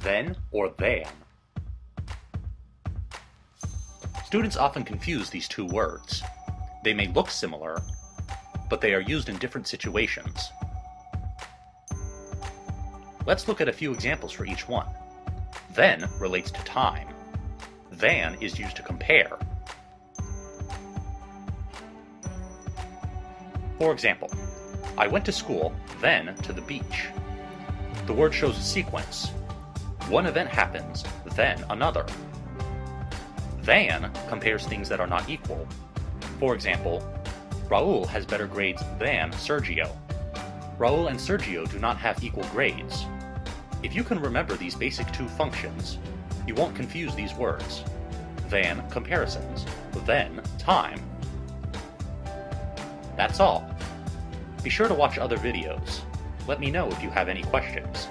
then or than. Students often confuse these two words. They may look similar, but they are used in different situations. Let's look at a few examples for each one. Then relates to time. Than is used to compare. For example, I went to school, then to the beach. The word shows a sequence. One event happens, then another. Than compares things that are not equal. For example, Raul has better grades than Sergio. Raul and Sergio do not have equal grades. If you can remember these basic two functions, you won't confuse these words. Than comparisons, then time. That's all. Be sure to watch other videos. Let me know if you have any questions.